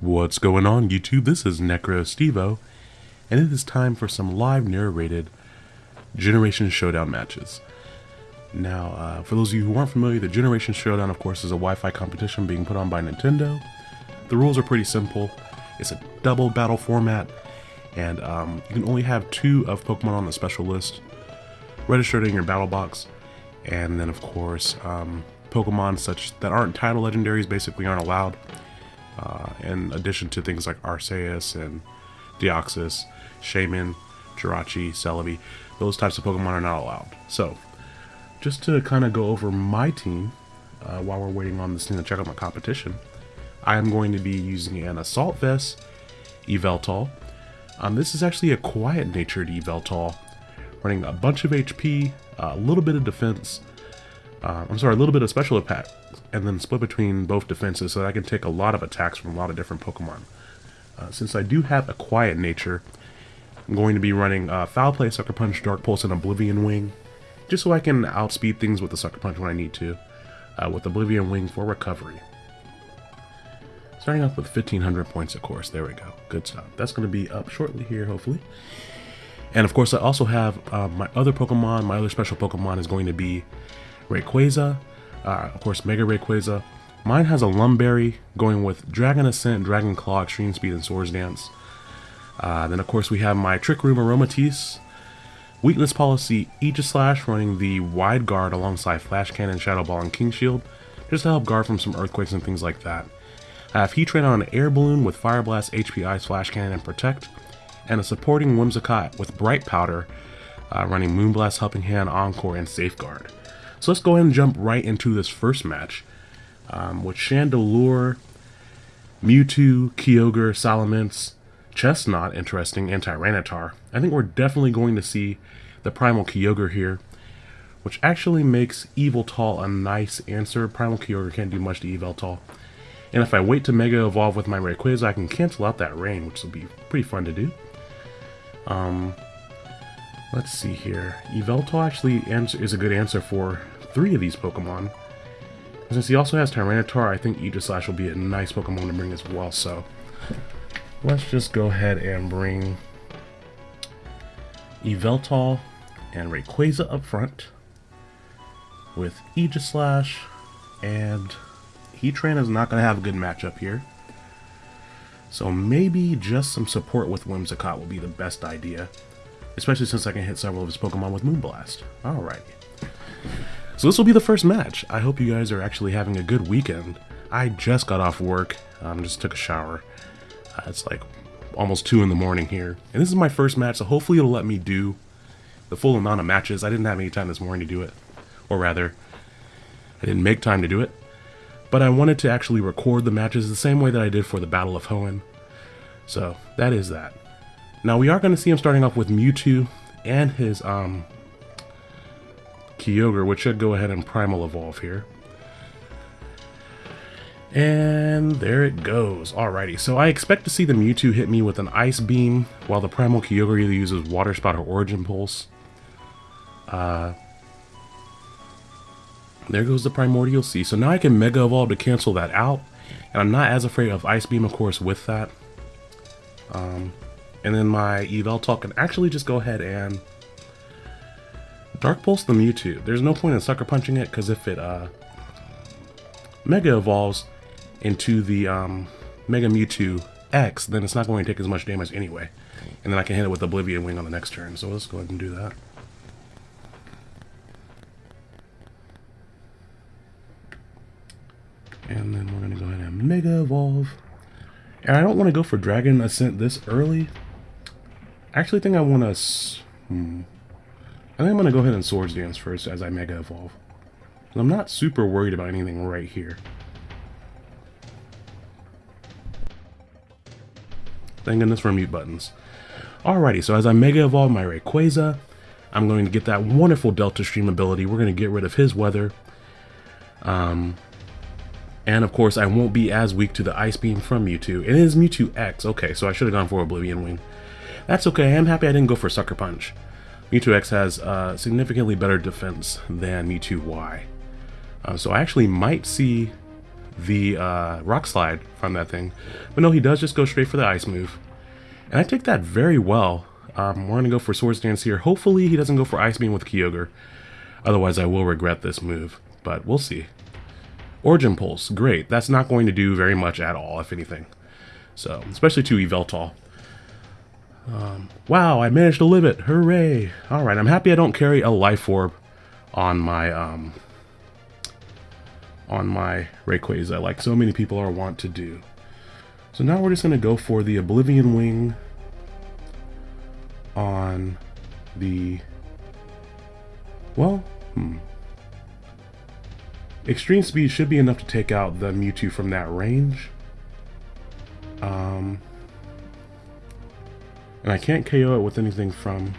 What's going on YouTube? This is Necro Stevo, and it is time for some live narrated Generation Showdown matches. Now, uh, for those of you who aren't familiar, the Generation Showdown, of course, is a Wi-Fi competition being put on by Nintendo. The rules are pretty simple. It's a double battle format, and um, you can only have two of Pokemon on the special list registered in your battle box, and then, of course, um, Pokemon such that aren't title legendaries basically aren't allowed uh, in addition to things like Arceus and Deoxys, Shaymin, Jirachi, Celebi. Those types of Pokemon are not allowed. So, just to kind of go over my team uh, while we're waiting on this thing to check out my competition, I am going to be using an Assault Vest Yveltal. Um, this is actually a quiet-natured Yveltal, running a bunch of HP, a little bit of defense, uh, I'm sorry, a little bit of special attack, and then split between both defenses so that I can take a lot of attacks from a lot of different Pokemon. Uh, since I do have a quiet nature, I'm going to be running uh, Foul Play, Sucker Punch, Dark Pulse, and Oblivion Wing, just so I can outspeed things with the Sucker Punch when I need to, uh, with Oblivion Wing for recovery. Starting off with 1500 points, of course. There we go. Good stuff. That's going to be up shortly here, hopefully. And of course, I also have uh, my other Pokemon. My other special Pokemon is going to be Rayquaza, uh, of course Mega Rayquaza. Mine has a Lum Berry going with Dragon Ascent, Dragon Claw, Extreme Speed, and Swords Dance. Uh, then of course we have my Trick Room Aromatisse. Weakness Policy Aegislash running the Wide Guard alongside Flash Cannon, Shadow Ball, and King Shield, just to help guard from some earthquakes and things like that. I have Heatran on an Air Balloon with Fire Blast, HP Ice, Flash Cannon, and Protect, and a supporting Whimsicott with Bright Powder, uh, running Moonblast, Helping Hand, Encore, and Safeguard. So let's go ahead and jump right into this first match um, with Chandelure, Mewtwo, Kyogre, Salamence, Chesnaught, interesting, and Tyranitar. I think we're definitely going to see the Primal Kyogre here, which actually makes Yveltal a nice answer. Primal Kyogre can't do much to Yveltal. And if I wait to Mega Evolve with my Rayquaza, I can cancel out that rain, which will be pretty fun to do. Um, Let's see here. Yveltal actually is a good answer for three of these Pokemon. Since he also has Tyranitar, I think Aegislash will be a nice Pokemon to bring as well, so... Let's just go ahead and bring Yveltal and Rayquaza up front with Aegislash and Heatran is not going to have a good matchup here. So maybe just some support with Whimsicott will be the best idea especially since I can hit several of his Pokemon with Moonblast. Alright. So this will be the first match. I hope you guys are actually having a good weekend. I just got off work, um, just took a shower. Uh, it's like almost 2 in the morning here. And this is my first match, so hopefully it'll let me do the full amount of matches. I didn't have any time this morning to do it. Or rather, I didn't make time to do it. But I wanted to actually record the matches the same way that I did for the Battle of Hoenn. So, that is that. Now we are going to see him starting off with Mewtwo and his um, Kyogre, which should go ahead and Primal Evolve here. And there it goes. Alrighty, so I expect to see the Mewtwo hit me with an Ice Beam, while the Primal Kyogre either uses Water Spout or Origin Pulse. Uh, there goes the Primordial Sea. So now I can Mega Evolve to cancel that out. And I'm not as afraid of Ice Beam, of course, with that. Um, and then my Yveltal can actually just go ahead and Dark Pulse the Mewtwo. There's no point in Sucker Punching it, because if it uh, Mega Evolves into the um, Mega Mewtwo X, then it's not going to take as much damage anyway. And then I can hit it with Oblivion Wing on the next turn. So let's go ahead and do that. And then we're going to go ahead and Mega Evolve. And I don't want to go for Dragon Ascent this early actually think I want to... Hmm. I think I'm going to go ahead and Swords Dance first as I Mega Evolve. I'm not super worried about anything right here. Thank goodness for mute buttons. Alrighty, so as I Mega Evolve my Rayquaza, I'm going to get that wonderful Delta Stream ability. We're going to get rid of his weather. Um, and of course, I won't be as weak to the Ice Beam from Mewtwo. It is Mewtwo X. Okay, so I should have gone for Oblivion Wing. That's okay, I'm happy I didn't go for Sucker Punch. Mewtwo X has uh, significantly better defense than Mewtwo Y. Uh, so I actually might see the uh, Rock Slide from that thing. But no, he does just go straight for the Ice move. And I take that very well. Um, we're going to go for Swords Dance here. Hopefully he doesn't go for Ice Beam with Kyogre. Otherwise I will regret this move. But we'll see. Origin Pulse, great. That's not going to do very much at all, if anything. So, especially to Yveltal. Um, wow, I managed to live it. Hooray. Alright, I'm happy I don't carry a Life Orb on my, um, on my Rayquaza, like so many people are wont to do. So now we're just going to go for the Oblivion Wing on the... Well, hmm. Extreme Speed should be enough to take out the Mewtwo from that range. Um, and I can't KO it with anything from...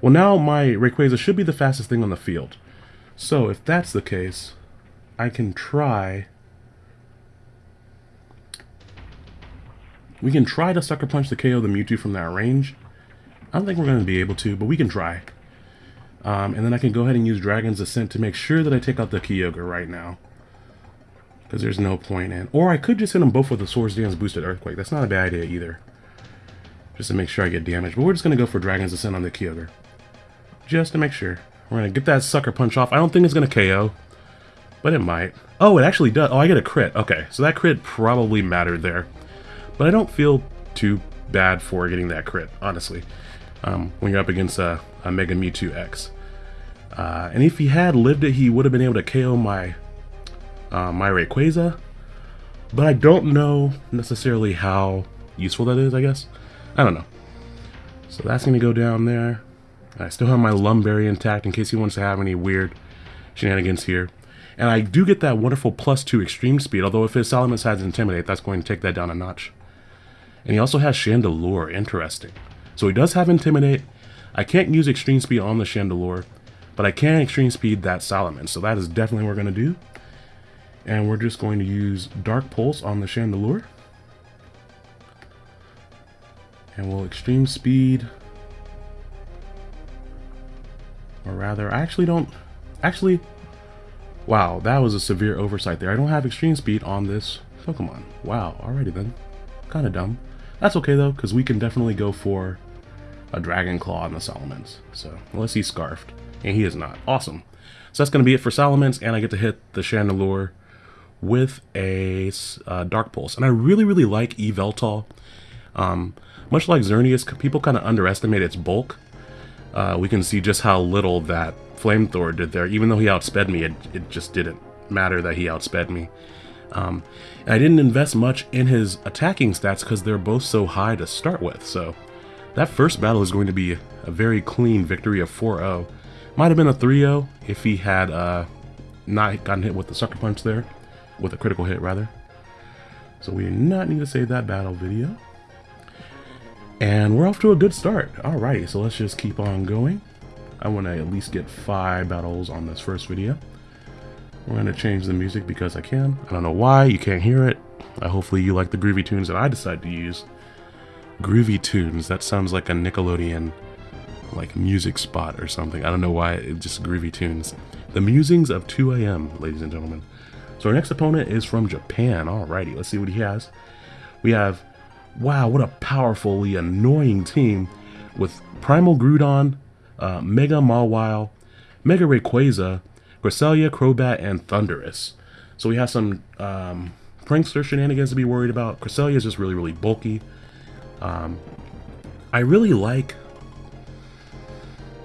Well, now my Rayquaza should be the fastest thing on the field. So, if that's the case, I can try... We can try to Sucker Punch the KO the Mewtwo from that range. I don't think we're going to be able to, but we can try. Um, and then I can go ahead and use Dragon's Ascent to make sure that I take out the Kyogre right now. Because there's no point in... Or I could just hit them both with the Swords Dance Boosted Earthquake. That's not a bad idea either. Just to make sure I get damage. But we're just going to go for Dragon's Ascent on the Kyogre. Just to make sure. We're going to get that Sucker Punch off. I don't think it's going to KO. But it might. Oh, it actually does. Oh, I get a crit. Okay, so that crit probably mattered there. But I don't feel too bad for getting that crit, honestly. Um, when you're up against a, a Mega Mewtwo X. Uh, and if he had lived it, he would have been able to KO my uh, my Rayquaza. But I don't know necessarily how useful that is, I guess. I don't know. So that's going to go down there. I still have my Lum Berry intact in case he wants to have any weird shenanigans here. And I do get that wonderful plus two extreme speed, although if his Salamence has Intimidate, that's going to take that down a notch. And he also has Chandelure, interesting. So he does have Intimidate. I can't use extreme speed on the Chandelure, but I can extreme speed that Salamence. So that is definitely what we're going to do. And we're just going to use Dark Pulse on the Chandelure. And we'll extreme speed. Or rather, I actually don't... Actually, Wow, that was a severe oversight there. I don't have extreme speed on this Pokemon. Wow, alrighty then. Kind of dumb. That's okay though, because we can definitely go for a Dragon Claw on the Salamence. So, unless he's Scarfed. And he is not. Awesome. So that's going to be it for Salamence, and I get to hit the Chandelure with a uh, Dark Pulse. And I really, really like Yveltal. Um, much like Xerneas, people kind of underestimate its bulk. Uh, we can see just how little that Flamethrower did there. Even though he outsped me, it, it just didn't matter that he outsped me. Um, and I didn't invest much in his attacking stats because they're both so high to start with. So that first battle is going to be a very clean victory of 4-0. Might have been a 3-0 if he had uh, not gotten hit with the Sucker Punch there. With a critical hit, rather. So we do not need to save that battle video. And we're off to a good start. Alrighty, so let's just keep on going. I want to at least get five battles on this first video. We're going to change the music because I can. I don't know why, you can't hear it. Uh, hopefully you like the groovy tunes that I decide to use. Groovy tunes, that sounds like a Nickelodeon like music spot or something. I don't know why, it's just groovy tunes. The Musings of 2AM, ladies and gentlemen. So our next opponent is from Japan. Alrighty, let's see what he has. We have, wow, what a powerfully annoying team with Primal Groudon, uh, Mega Mawile, Mega Rayquaza, Cresselia, Crobat, and Thundurus. So we have some um, Prankster shenanigans to be worried about. Cresselia is just really, really bulky. Um, I really like...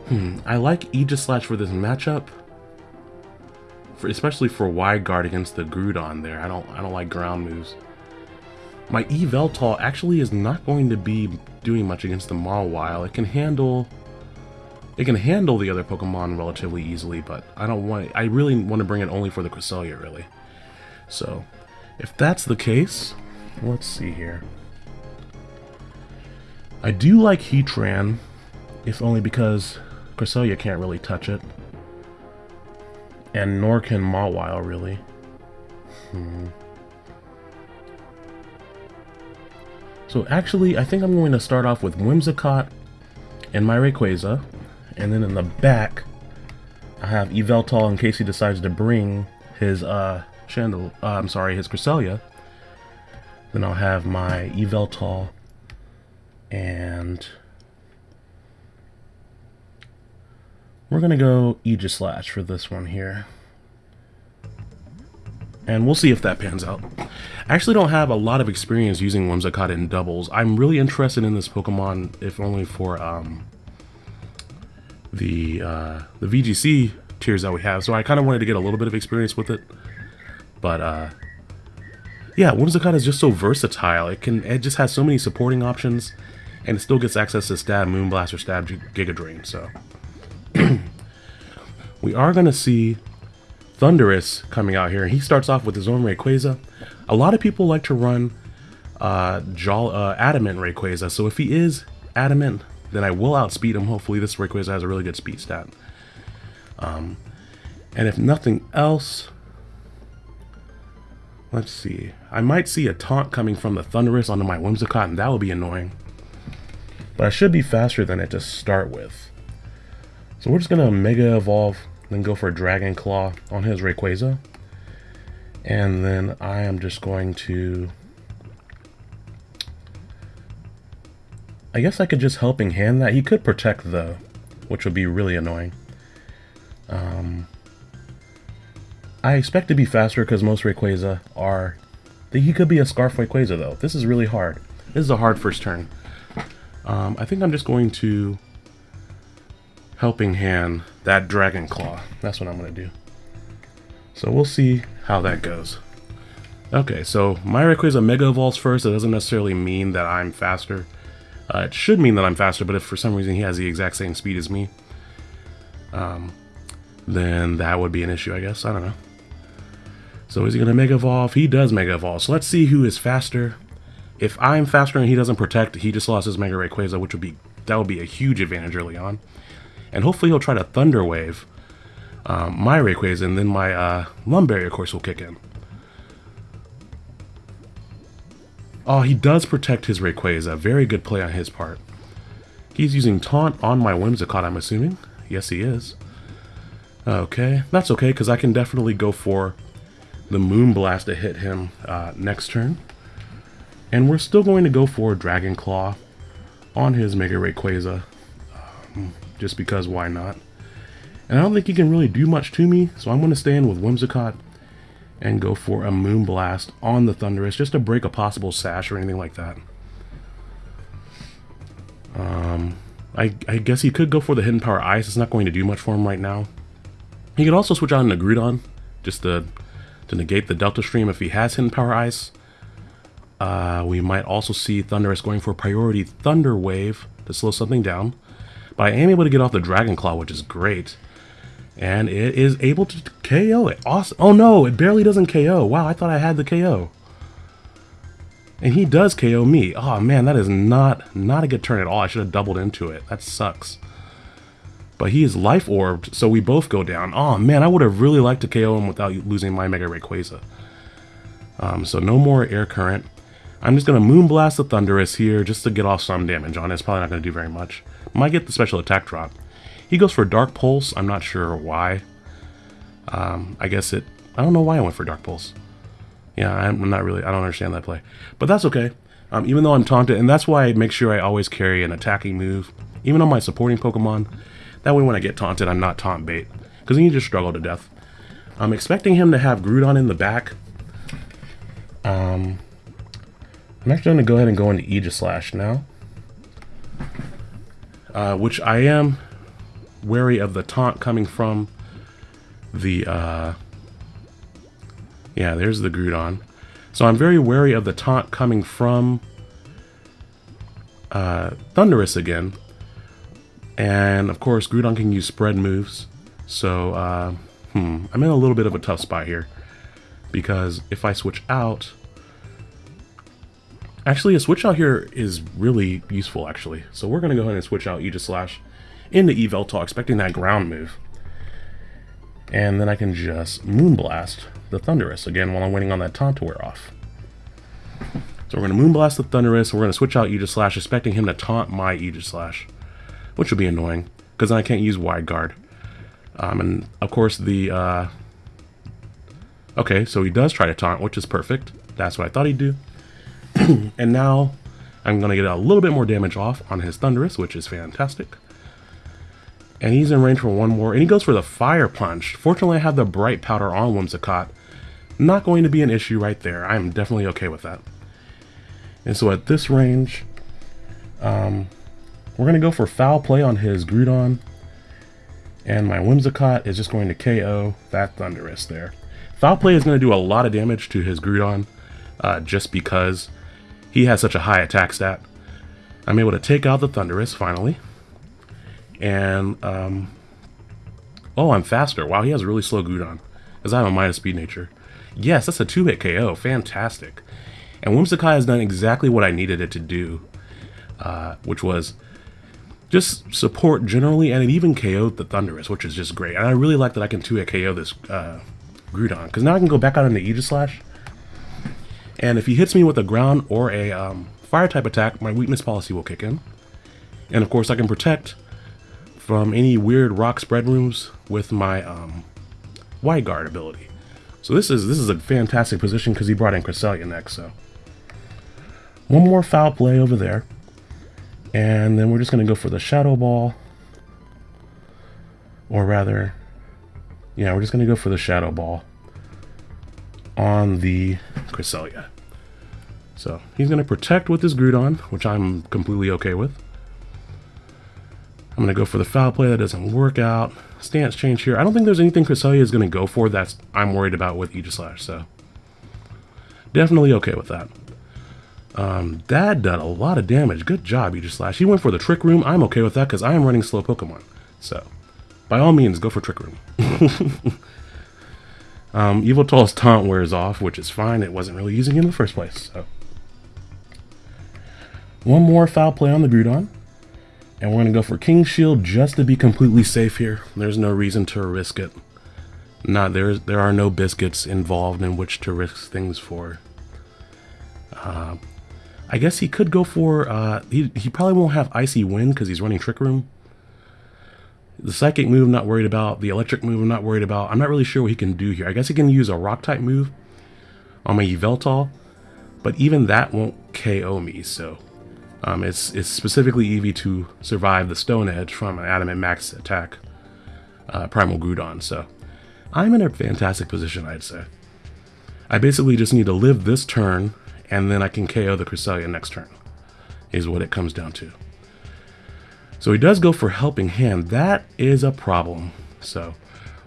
Hmm, I like Aegislash for this matchup. For, especially for wide guard against the Groudon there. I don't I don't like ground moves. My Yveltal actually is not going to be doing much against the Mawile. It can handle it can handle the other Pokemon relatively easily, but I don't want I really want to bring it only for the Cresselia, really. So, if that's the case, let's see here. I do like Heatran, if only because Cresselia can't really touch it. And nor can Mawile, really. Hmm. So actually, I think I'm going to start off with Whimsicott and my Rayquaza. And then in the back, I have Yveltal in case he decides to bring his uh, Chandel, uh, I'm sorry, his Cresselia. Then I'll have my Yveltal and we're gonna go Aegislash for this one here. And we'll see if that pans out. I actually don't have a lot of experience using Whimsicott in doubles. I'm really interested in this Pokemon, if only for um, the uh, the VGC tiers that we have. So I kind of wanted to get a little bit of experience with it. But uh, yeah, Whimsicott is just so versatile. It can it just has so many supporting options, and it still gets access to Stab Moonblast or Stab Giga Drain. So we are going to see Thundurus coming out here. He starts off with his own Rayquaza. A lot of people like to run uh, uh, Adamant Rayquaza, so if he is Adamant, then I will outspeed him. Hopefully this Rayquaza has a really good speed stat. Um, and if nothing else, let's see. I might see a taunt coming from the Thundurus onto my Whimsicott, and that will be annoying. But I should be faster than it to start with. So we're just going to Mega Evolve then go for a Dragon Claw on his Rayquaza. And then I am just going to... I guess I could just Helping Hand that. He could Protect though, which would be really annoying. Um, I expect to be faster because most Rayquaza are... He could be a Scarf Rayquaza though. This is really hard. This is a hard first turn. Um, I think I'm just going to helping hand that Dragon Claw. That's what I'm going to do. So we'll see how that goes. Okay, so my Rayquaza Mega Evolves first. It doesn't necessarily mean that I'm faster. Uh, it should mean that I'm faster, but if for some reason he has the exact same speed as me, um, then that would be an issue, I guess. I don't know. So is he going to Mega Evolve? He does Mega Evolve. So let's see who is faster. If I'm faster and he doesn't protect, he just lost his Mega Rayquaza, which would be that would be a huge advantage early on. And hopefully he'll try to Thunder Wave um, my Rayquaza, and then my uh, Lum Berry, of course, will kick in. Oh, he does protect his Rayquaza. Very good play on his part. He's using Taunt on my Whimsicott, I'm assuming. Yes, he is. Okay, that's okay, because I can definitely go for the Moonblast to hit him uh, next turn. And we're still going to go for Dragon Claw on his Mega Rayquaza. Just because why not? And I don't think he can really do much to me, so I'm going to stay in with Whimsicott and go for a Moonblast on the Thundurus just to break a possible sash or anything like that. Um, I, I guess he could go for the Hidden Power Ice. It's not going to do much for him right now. He could also switch out into Groudon just to, to negate the Delta Stream if he has Hidden Power Ice. Uh, we might also see Thundurus going for Priority Thunder Wave to slow something down. But I am able to get off the Dragon Claw, which is great. And it is able to KO it. Awesome. Oh no, it barely doesn't KO. Wow, I thought I had the KO. And he does KO me. Oh man, that is not not a good turn at all. I should have doubled into it. That sucks. But he is life orbed, so we both go down. Oh man, I would have really liked to KO him without losing my Mega Rayquaza. Um, so no more air current. I'm just going to Moonblast the Thundurus here just to get off some damage on it. It's probably not going to do very much. Might get the special attack drop. He goes for Dark Pulse. I'm not sure why. Um, I guess it... I don't know why I went for Dark Pulse. Yeah, I'm not really... I don't understand that play. But that's okay. Um, even though I'm taunted, and that's why I make sure I always carry an attacking move, even on my supporting Pokemon. That way when I get taunted, I'm not taunt bait. Because then you just struggle to death. I'm expecting him to have Groudon in the back. Um, I'm actually going to go ahead and go into Aegislash now. Uh, which I am wary of the taunt coming from the... Uh, yeah, there's the Groudon. So I'm very wary of the taunt coming from uh, Thundurus again. And, of course, Groudon can use spread moves. So, uh, hmm, I'm in a little bit of a tough spot here. Because if I switch out Actually, a switch out here is really useful, actually. So we're going to go ahead and switch out Aegislash into Yveltal, expecting that ground move. And then I can just Moonblast the Thundurus, again while I'm waiting on that taunt to wear off. So we're going to Moonblast the Thundurus, we're going to switch out Aegislash, expecting him to taunt my Aegislash, which would be annoying, because I can't use Wide Guard. Um, and, of course, the uh, Okay, so he does try to taunt, which is perfect. That's what I thought he'd do. and now I'm going to get a little bit more damage off on his Thundurus, which is fantastic. And he's in range for one more, and he goes for the Fire Punch. Fortunately, I have the Bright Powder on Whimsicott. Not going to be an issue right there. I'm definitely okay with that. And so at this range, um, we're going to go for Foul Play on his Groudon. And my Whimsicott is just going to KO that Thundurus there. Foul Play is going to do a lot of damage to his Groudon uh, just because he has such a high attack stat. I'm able to take out the Thundurus finally. And, um, oh, I'm faster. Wow, he has a really slow Groudon. Because I have a minus speed nature. Yes, that's a two-hit KO. Fantastic. And Whimsicott has done exactly what I needed it to do. Uh, which was just support generally, and it even KO'd the Thundurus, which is just great. And I really like that I can 2-hit KO this uh, Groudon, because now I can go back out into Aegislash. And if he hits me with a ground or a um, fire type attack, my weakness policy will kick in. And of course I can protect from any weird rock spread rooms with my um, Wide Guard ability. So this is this is a fantastic position because he brought in Cresselia next. So one more foul play over there. And then we're just going to go for the Shadow Ball. Or rather, yeah, we're just going to go for the Shadow Ball on the Cresselia. So he's going to protect with his Groudon, which I'm completely okay with. I'm going to go for the foul play that doesn't work out. Stance change here. I don't think there's anything Cresselia is going to go for that's I'm worried about with Aegislash, so definitely okay with that. Um, that did a lot of damage. Good job, Aegislash. He went for the Trick Room. I'm okay with that because I am running slow Pokemon. So, by all means, go for Trick Room. um, Yveltal's taunt wears off, which is fine. It wasn't really using in the first place. So, one more foul play on the Groudon. And we're going to go for King Shield just to be completely safe here. There's no reason to risk it. Not there's there are no biscuits involved in which to risk things for. Uh, I guess he could go for, uh, he, he probably won't have Icy Wind because he's running Trick Room. The Psychic move I'm not worried about. The Electric move I'm not worried about. I'm not really sure what he can do here. I guess he can use a Rock type move on my Yveltal. But even that won't KO me, so... Um, it's, it's specifically EV'd to survive the Stone Edge from an Adamant Max attack. Uh, Primal Groudon, so... I'm in a fantastic position, I'd say. I basically just need to live this turn and then I can KO the Cresselia next turn, is what it comes down to. So he does go for Helping Hand. That is a problem. So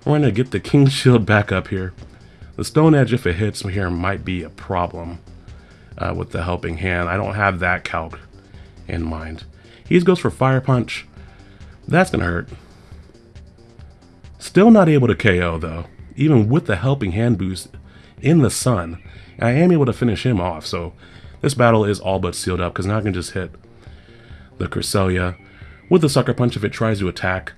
we're going to get the King Shield back up here. The Stone Edge, if it hits me here, might be a problem uh, with the Helping Hand. I don't have that calc in mind. He goes for Fire Punch. That's going to hurt. Still not able to KO, though. Even with the Helping Hand boost in the sun. I am able to finish him off, so this battle is all but sealed up, because now I can just hit the Cresselia with the Sucker Punch if it tries to attack,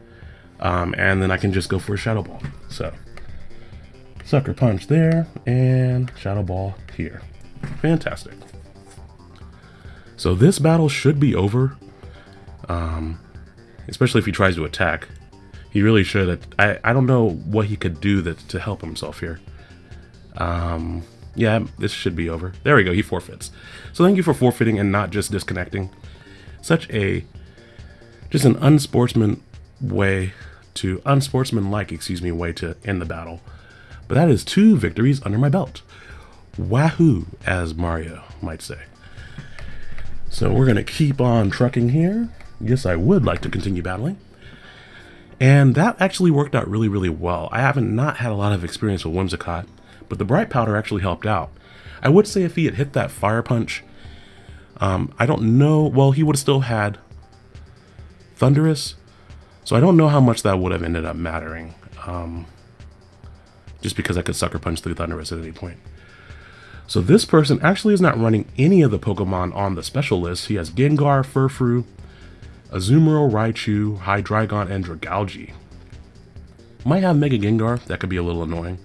um, and then I can just go for a Shadow Ball. So, Sucker Punch there, and Shadow Ball here. Fantastic. So this battle should be over, um, especially if he tries to attack. He really should. I, I don't know what he could do that, to help himself here. Um, yeah, this should be over. There we go, he forfeits. So thank you for forfeiting and not just disconnecting. Such a, just an unsportsman way to, unsportsmanlike, excuse me, way to end the battle. But that is two victories under my belt. Wahoo, as Mario might say. So we're going to keep on trucking here. Yes, I would like to continue battling. And that actually worked out really, really well. I haven't not had a lot of experience with Whimsicott, but the Bright Powder actually helped out. I would say if he had hit that Fire Punch, um, I don't know, well, he would have still had Thundurus, so I don't know how much that would have ended up mattering. Um, just because I could Sucker Punch through Thundurus at any point. So this person actually is not running any of the Pokemon on the special list. He has Gengar, Furfrou, Azumarill, Raichu, Hydreigon, and Dragalge. Might have Mega Gengar, that could be a little annoying.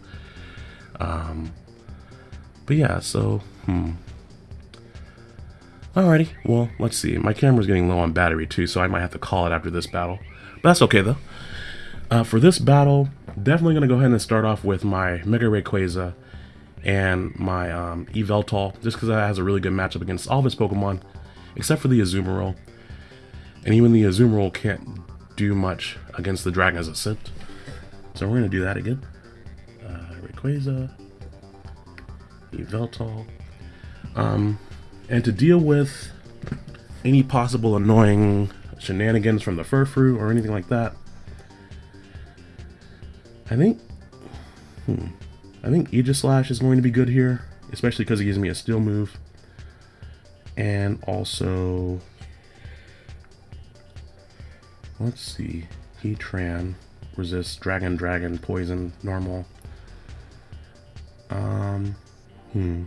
Um, but yeah, so, hmm. Alrighty, well, let's see. My camera's getting low on battery too, so I might have to call it after this battle. But that's okay though. Uh, for this battle, definitely going to go ahead and start off with my Mega Rayquaza and my um, Yveltal, just because it has a really good matchup against all of his Pokemon, except for the Azumarill. And even the Azumarill can't do much against the Dragon's Ascent. So we're going to do that again. Uh, Rayquaza, Yveltal. Um, and to deal with any possible annoying shenanigans from the Furfrou or anything like that, I think, hmm, I think Aegislash is going to be good here, especially because it gives me a steel move. And also, let's see, Heatran, resists Dragon, Dragon, Poison, Normal. Um, hmm.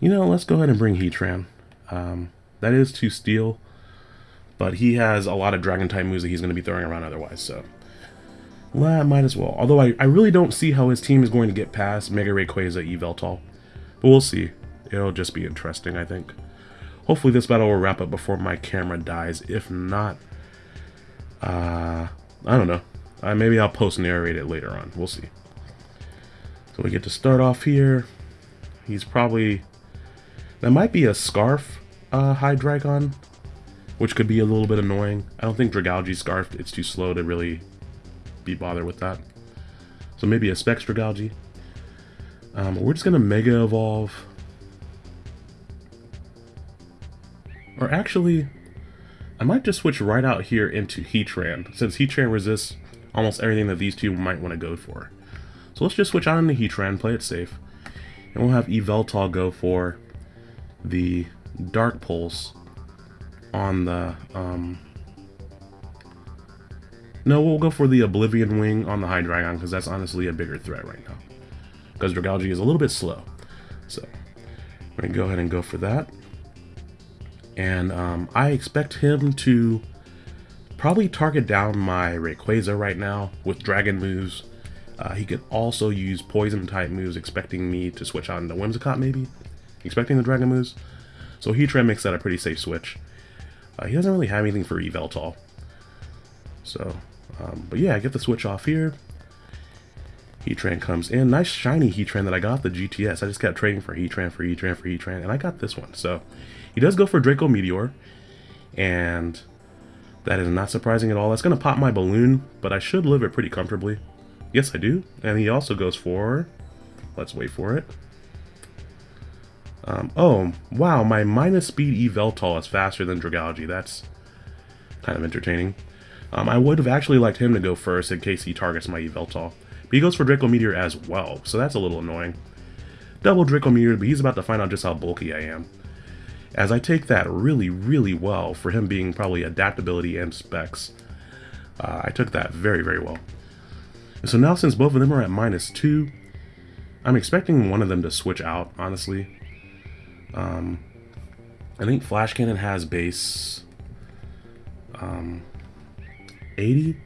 You know, let's go ahead and bring Heatran. Um, that is to steel, but he has a lot of dragon type moves that he's going to be throwing around otherwise, so. Well, I might as well. Although I, I really don't see how his team is going to get past Mega Rayquaza Yveltal. But we'll see. It'll just be interesting, I think. Hopefully this battle will wrap up before my camera dies. If not, uh, I don't know. Uh, maybe I'll post-narrate it later on. We'll see. So we get to start off here. He's probably that might be a Scarf uh, Hydreigon, which could be a little bit annoying. I don't think Dragalge Scarf, it's too slow to really be bothered with that. So maybe a Specs Dragalge. Um, we're just going to Mega Evolve. Or actually, I might just switch right out here into Heatran, since Heatran resists almost everything that these two might want to go for. So let's just switch out into Heatran, play it safe. And we'll have Yveltal go for the Dark Pulse on the, um, no, we'll go for the Oblivion Wing on the Hydreigon, because that's honestly a bigger threat right now. Because Dragalge is a little bit slow. So, we're going to go ahead and go for that. And um, I expect him to probably target down my Rayquaza right now with Dragon moves. Uh, he could also use Poison type moves, expecting me to switch on to Whimsicott maybe expecting the Dragon moves. So Heatran makes that a pretty safe switch. Uh, he doesn't really have anything for Yveltal. So, um, but yeah, I get the switch off here. Heatran comes in. Nice shiny Heatran that I got the GTS. I just kept trading for Heatran, for Heatran, for Heatran, and I got this one. So, he does go for Draco Meteor, and that is not surprising at all. That's going to pop my balloon, but I should live it pretty comfortably. Yes, I do. And he also goes for... Let's wait for it. Um, oh, wow, my minus speed Yveltal is faster than Dragalge. That's kind of entertaining. Um, I would have actually liked him to go first in case he targets my Yveltal. But he goes for Draco Meteor as well, so that's a little annoying. Double Draco Meteor, but he's about to find out just how bulky I am. As I take that really, really well for him being probably adaptability and specs. Uh, I took that very, very well. And so now since both of them are at minus 2, I'm expecting one of them to switch out, honestly. Um, I think Flash Cannon has base um, 80.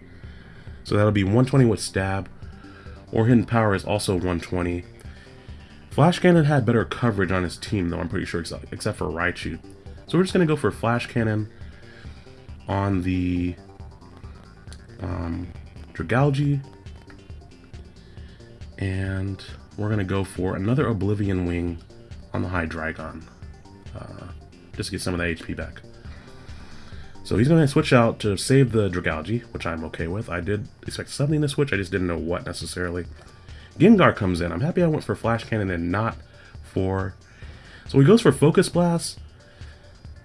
So that'll be 120 with stab. Or hidden power is also 120. Flash Cannon had better coverage on his team though, I'm pretty sure, except, for Raichu. So we're just going to go for Flash Cannon on the um, Dragalge. And we're going to go for another Oblivion Wing on the Hydreigon. Uh, just to get some of the HP back. So he's going to switch out to save the Dragalge, which I'm okay with. I did expect something to switch, I just didn't know what necessarily. Gengar comes in. I'm happy I went for Flash Cannon and not for... So he goes for Focus Blast.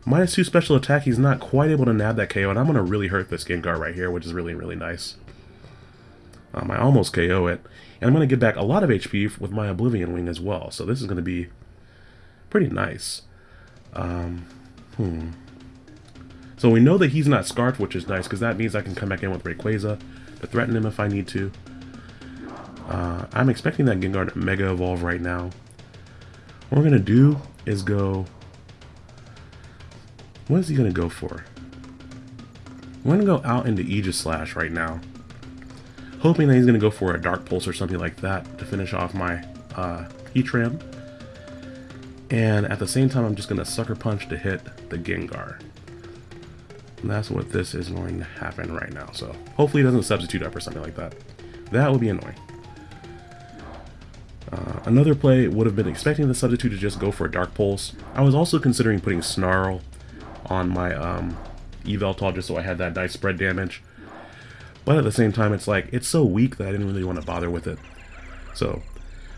Minus 2 special attack, he's not quite able to nab that KO, and I'm going to really hurt this Gengar right here, which is really, really nice. Um, I almost KO it. And I'm going to get back a lot of HP with my Oblivion Wing as well, so this is going to be pretty nice. Um, hmm. So we know that he's not Scarfed, which is nice, because that means I can come back in with Rayquaza to threaten him if I need to. Uh, I'm expecting that Gengar to Mega Evolve right now. What we're going to do is go... What is he going to go for? I'm going to go out into Aegislash right now. Hoping that he's going to go for a Dark Pulse or something like that to finish off my uh, Heatran. And at the same time, I'm just going to Sucker Punch to hit the Gengar. And that's what this is going to happen right now. So hopefully it doesn't substitute up or something like that. That would be annoying. Another play would have been expecting the substitute to just go for a Dark Pulse. I was also considering putting Snarl on my um, Yveltal just so I had that nice spread damage. But at the same time, it's like, it's so weak that I didn't really want to bother with it. So,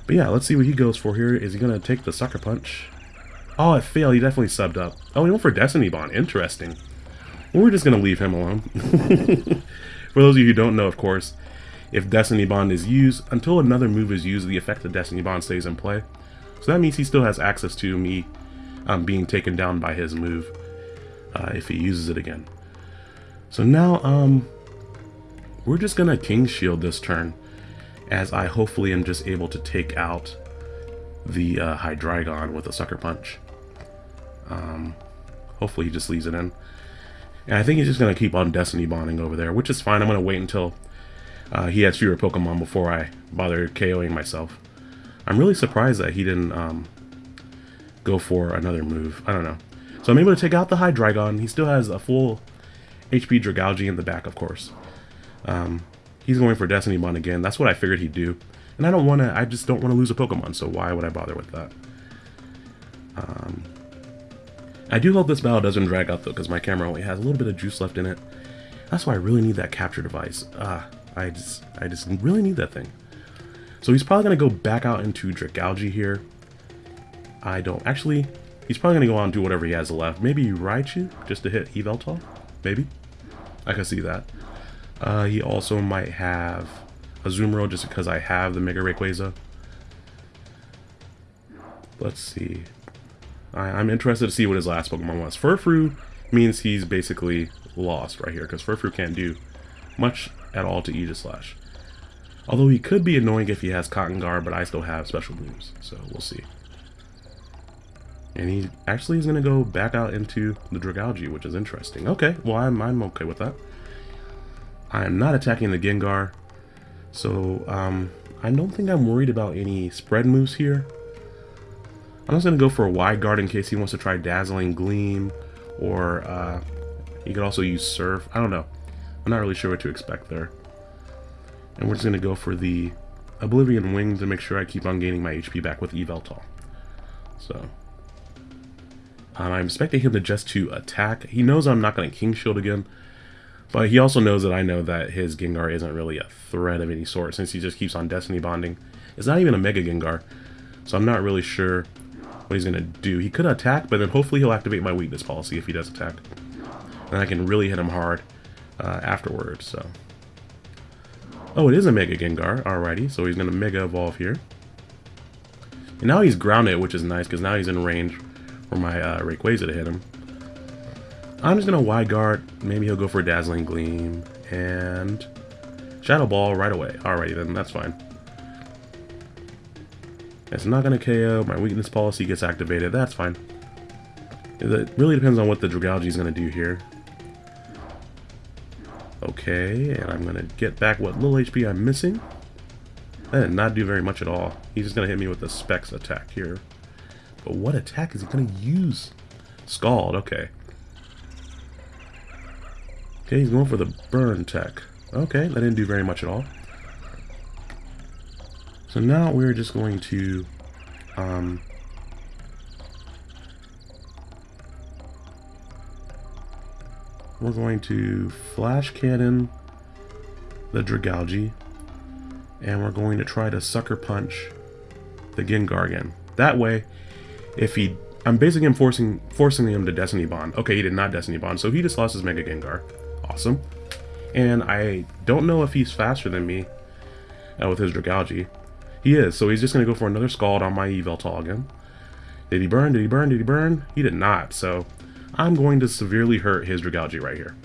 but yeah, let's see what he goes for here. Is he going to take the Sucker Punch? Oh, it failed. He definitely subbed up. Oh, he went for Destiny Bond. Interesting. We're just going to leave him alone. for those of you who don't know, of course, if Destiny Bond is used, until another move is used, the effect of Destiny Bond stays in play. So that means he still has access to me um, being taken down by his move uh, if he uses it again. So now, um, we're just gonna King Shield this turn, as I hopefully am just able to take out the uh, Hydreigon with a Sucker Punch. Um, hopefully he just leaves it in. And I think he's just gonna keep on Destiny Bonding over there, which is fine. I'm gonna wait until uh, he has fewer Pokemon before I bother KOing myself. I'm really surprised that he didn't um, go for another move. I don't know. So I'm able to take out the Hydreigon. He still has a full HP Dragalge in the back, of course. Um, he's going for Destiny Bond again. That's what I figured he'd do. And I don't want to, I just don't want to lose a Pokemon, so why would I bother with that? Um, I do hope this battle doesn't drag out, though, because my camera only has a little bit of juice left in it. That's why I really need that capture device. Ah, I just, I just really need that thing. So he's probably going to go back out into Dragalge here. I don't, actually, he's probably going to go on and do whatever he has left. Maybe Raichu, just to hit Yveltal? Maybe? I can see that. Uh, he also might have Azumarill just because I have the Mega Rayquaza. Let's see. I, am interested to see what his last Pokemon was. Furfrou means he's basically lost right here because Furfrou can't do much at all to Aegislash. Although he could be annoying if he has Cotton Guard, but I still have special moves, so we'll see. And he actually is going to go back out into the Dragalge, which is interesting. Okay, well, I'm, I'm okay with that. I am not attacking the Gengar, so um, I don't think I'm worried about any spread moves here. I'm just going to go for a wide guard in case he wants to try Dazzling Gleam, or uh, he could also use Surf. I don't know. I'm not really sure what to expect there. And we're just going to go for the Oblivion Wing to make sure I keep on gaining my HP back with Yveltal. So, um, I'm expecting him to just to attack. He knows I'm not going to King Shield again, but he also knows that I know that his Gengar isn't really a threat of any sort since he just keeps on Destiny Bonding. It's not even a Mega Gengar, so I'm not really sure what he's going to do. He could attack, but then hopefully he'll activate my weakness policy if he does attack. And I can really hit him hard uh, afterwards, so... Oh, it is a Mega Gengar. Alrighty, so he's going to Mega Evolve here. And now he's grounded, which is nice, because now he's in range for my uh, Rayquaza to hit him. I'm just going to Wide Guard. Maybe he'll go for Dazzling Gleam. And Shadow Ball right away. Alrighty then, that's fine. It's not going to KO. My weakness policy gets activated. That's fine. It really depends on what the Dragalge is going to do here. Okay, and I'm going to get back what little HP I'm missing. That did not do very much at all. He's just going to hit me with the Specs attack here. But what attack is he going to use? Scald, okay. Okay, he's going for the burn tech. Okay, that didn't do very much at all. So now we're just going to um, we're going to flash cannon the Dragalge and we're going to try to sucker punch the Gengar again. That way, if he... I'm basically forcing, forcing him to Destiny Bond. Okay, he did not Destiny Bond, so he just lost his Mega Gengar. Awesome. And I don't know if he's faster than me uh, with his Dragalge. He is, so he's just going to go for another Scald on my Yveltal again. Did he burn? Did he burn? Did he burn? He did not, so I'm going to severely hurt his Dragalge right here.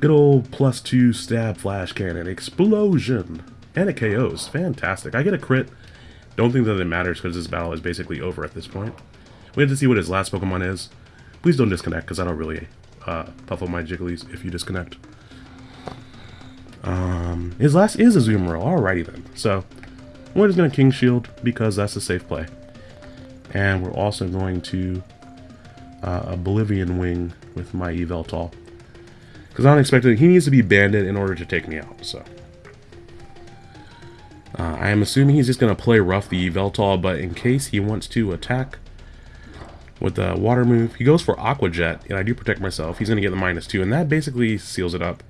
Good old plus two stab flash cannon. Explosion! And it KOs. Fantastic. I get a crit. Don't think that it matters because this battle is basically over at this point. We have to see what his last Pokemon is. Please don't disconnect because I don't really uh, puff up my Jigglies if you disconnect. His last is a Azumarill. Alrighty then. So, we're just going to King Shield because that's a safe play. And we're also going to uh, Oblivion Wing with my Yveltal. Because I'm expecting he needs to be banded in order to take me out, so. Uh, I am assuming he's just going to play rough the Yveltal, but in case he wants to attack with the water move, he goes for Aqua Jet, and I do protect myself. He's going to get the minus two, and that basically seals it up.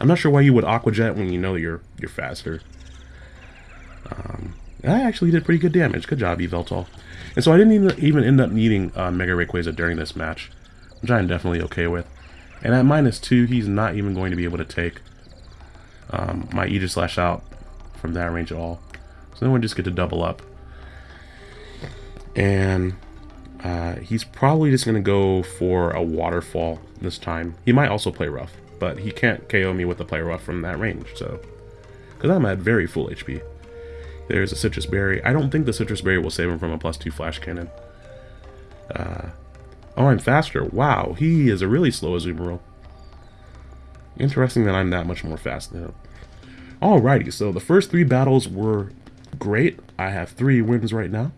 I'm not sure why you would Aqua Jet when you know you're you're faster. Um, I actually did pretty good damage. Good job, Yveltal. And so I didn't even, end up needing uh, Mega Rayquaza during this match, which I'm definitely okay with. And at minus two, he's not even going to be able to take um, my Aegislash out from that range at all. So then we just get to double up. And uh, he's probably just going to go for a waterfall this time. He might also play rough, but he can't KO me with the play Rough from that range, so... Because I'm at very full HP. There's a Sitrus Berry. I don't think the Sitrus Berry will save him from a plus two flash cannon. Uh, oh, I'm faster. Wow, he is a really slow Azumarill. Interesting that I'm that much more fast. Alrighty, so the first three battles were great. I have three wins right now.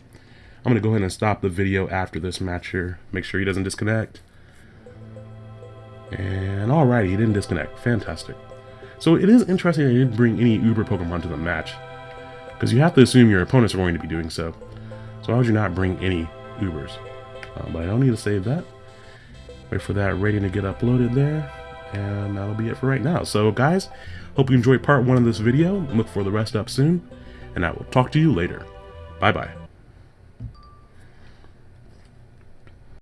I'm going to go ahead and stop the video after this match here. Make sure he doesn't disconnect. And alrighty, he didn't disconnect. Fantastic. So it is interesting he didn't bring any Uber Pokemon to the match. Because you have to assume your opponents are going to be doing so. So why would you not bring any Ubers? Uh, but I don't need to save that. Wait for that rating to get uploaded there. And that'll be it for right now. So guys, hope you enjoyed part one of this video. Look for the rest up soon. And I will talk to you later. Bye-bye.